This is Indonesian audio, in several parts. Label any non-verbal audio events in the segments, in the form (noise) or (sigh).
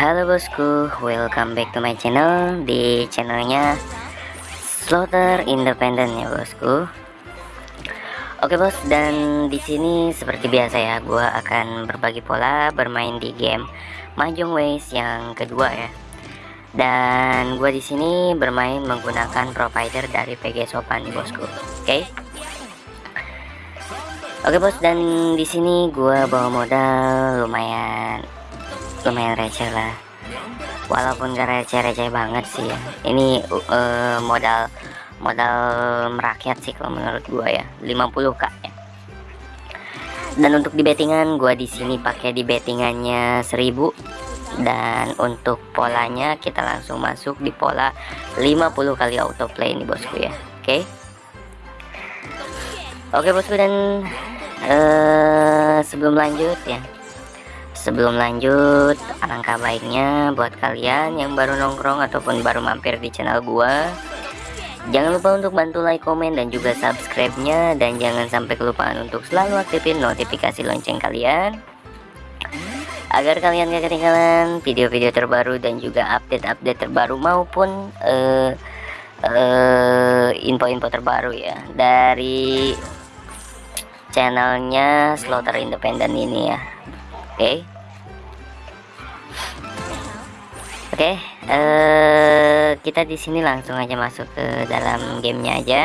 Halo bosku, welcome back to my channel. Di channelnya Slaughter Independent ya bosku. Oke bos, dan di sini seperti biasa ya Gua akan berbagi pola bermain di game Mahjong Ways yang kedua ya. Dan gua di sini bermain menggunakan provider dari PG Sopan nih bosku. Oke? Oke bos, dan di sini gua bawa modal lumayan lumayan receh lah. Walaupun gak receh-receh banget sih ya. Ini uh, modal modal merakyat sih kalau menurut gua ya. 50k ya. Dan untuk di bettingan gua di sini pakai di bettingannya 1000 dan untuk polanya kita langsung masuk di pola 50 kali autoplay ini bosku ya. Oke? Okay? oke okay, bosku dan uh, sebelum lanjut ya Sebelum lanjut, alangkah baiknya buat kalian yang baru nongkrong ataupun baru mampir di channel gua. Jangan lupa untuk bantu like, komen, dan juga subscribe-nya. Dan jangan sampai kelupaan untuk selalu aktifin notifikasi lonceng kalian. Agar kalian gak ketinggalan video-video terbaru dan juga update-update terbaru maupun uh, uh, info-info terbaru ya. Dari channelnya Slaughter Independent ini ya Oke Oke, uh, kita di sini langsung aja masuk ke dalam gamenya aja.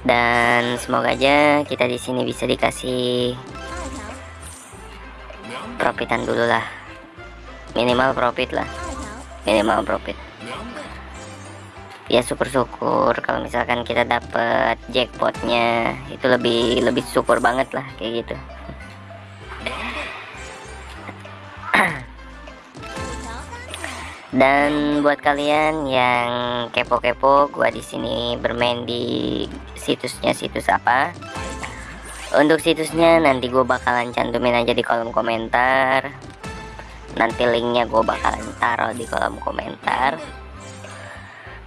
Dan semoga aja kita di sini bisa dikasih profitan dulu lah. Minimal profit lah. Minimal profit. Ya syukur-syukur kalau misalkan kita dapat jackpotnya itu lebih lebih syukur banget lah kayak gitu. (clears throat) Dan buat kalian yang kepo-kepo, gua di sini bermain di situsnya situs apa? Untuk situsnya nanti gue bakalan cantumin aja di kolom komentar. Nanti linknya gue bakalan taruh di kolom komentar.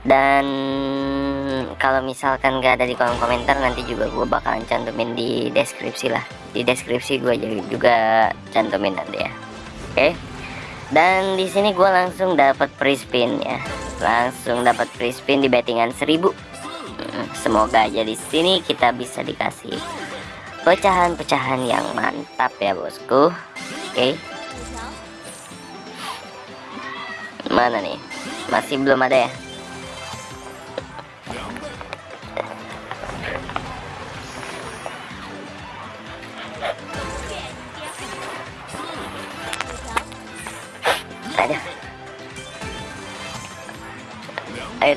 Dan kalau misalkan gak ada di kolom komentar nanti juga gue bakalan cantumin di deskripsi lah. Di deskripsi gue juga cantumin nanti ya. Oke. Dan di sini gue langsung dapat free spin ya. Langsung dapat free spin di bettingan 1000 hmm, semoga aja di sini kita bisa dikasih pecahan-pecahan yang mantap ya bosku. Oke. Okay. mana nih? Masih belum ada ya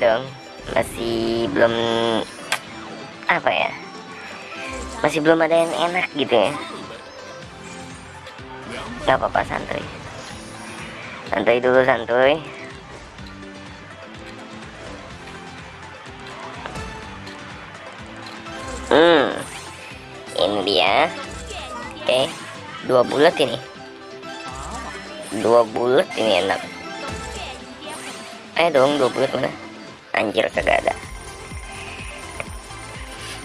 dong. Masih belum apa ya? Masih belum ada yang enak gitu ya. Nggak apa-apa santuy. Santuy dulu santuy. Hmm ini dia. Oke dua bulat ini. Dua bulat ini enak. Ayo dong dua bulat mana anjir kagak ada.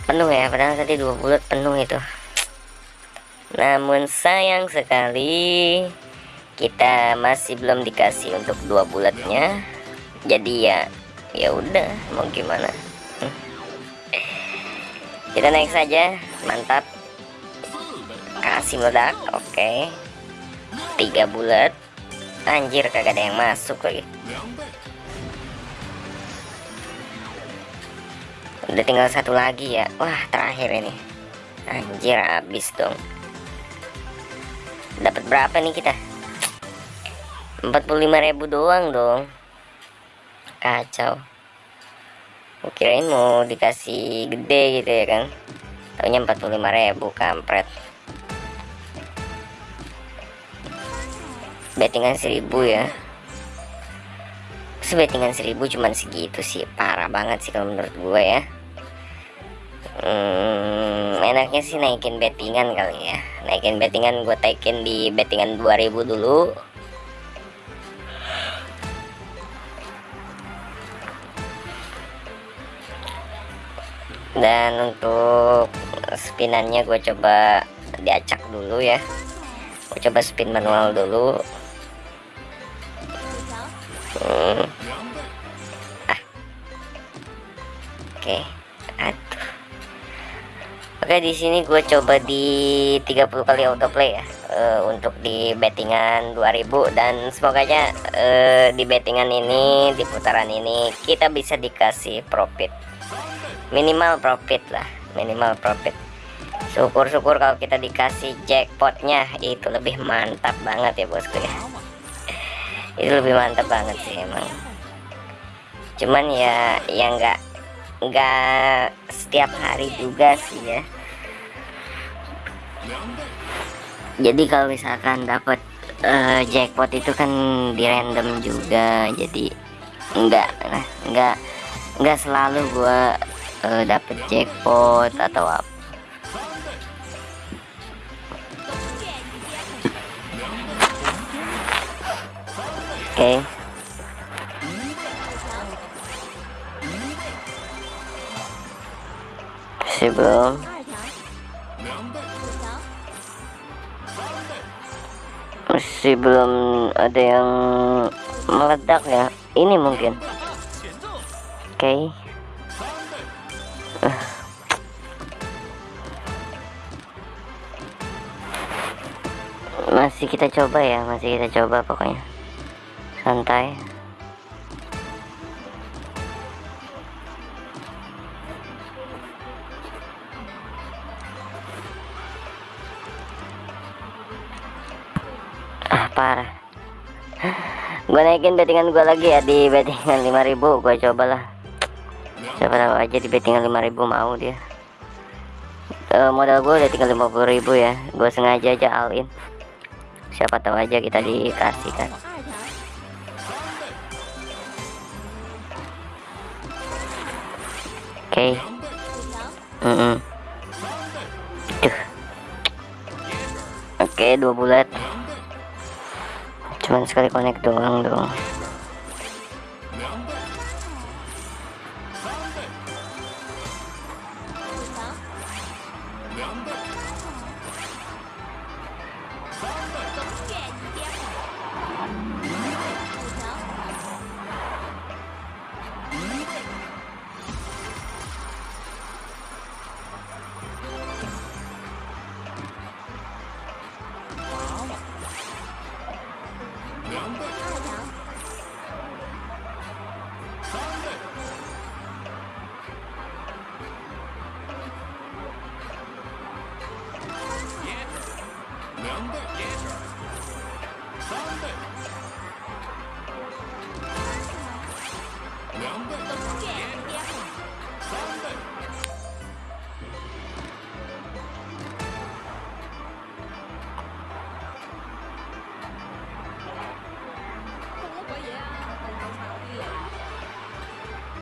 Penuh ya padahal tadi dua bulat penuh itu. Namun sayang sekali kita masih belum dikasih untuk dua bulatnya. Jadi ya ya udah mau gimana? Kita naik saja mantap. Kasih meledak oke. Okay. tiga bulat. Anjir kagak ada yang masuk lagi udah tinggal satu lagi ya. Wah terakhir ini. Anjir habis dong. Dapat berapa nih kita? 45.000 doang dong. Kacau. Kirain mau dikasih gede gitu ya kan taunya 45.000 kampret. Bettingan 1000 ya. Sebettingan 1000 cuman segitu sih. Parah banget sih kalau menurut gue ya hmm, enaknya sih naikin bettingan kali ya naikin bettingan gue taikin di bettingan 2000 dulu dan untuk spinannya gue coba diacak dulu ya gue coba spin manual dulu Hmm. Ah. Oke. Aduh. Oke, di sini gue coba di 30 kali autoplay ya. eh, untuk di bettingan 2000 dan semoga aja eh, di bettingan ini di putaran ini kita bisa dikasih profit. Minimal profit lah, minimal profit. Syukur-syukur kalau kita dikasih jackpotnya itu lebih mantap banget ya bosku ya. Itu lebih mantap banget sih emang. Cuman ya yang enggak nggak setiap hari juga sih ya jadi kalau misalkan dapat eh, jackpot itu kan di random juga jadi nggak nah, nggak nggak selalu gua eh, dapet jackpot atau apa oke. Sebelum masih belum ada yang meledak ya. Ini mungkin. Oke. Ah. masih kita coba ya masih kita coba pokoknya. Santai gue naikin bettingan gue lagi ya di bettingan 5000 gue cobalah. Siapa tahu aja di bettingan 5000 mau dia. Eh, modal gue udah tinggal 50000 ya. Gue sengaja aja all in. Siapa tahu aja kita dikasih kan oke. Mm-mm. Duh. oke dua bulat cuman sekali connect doang dong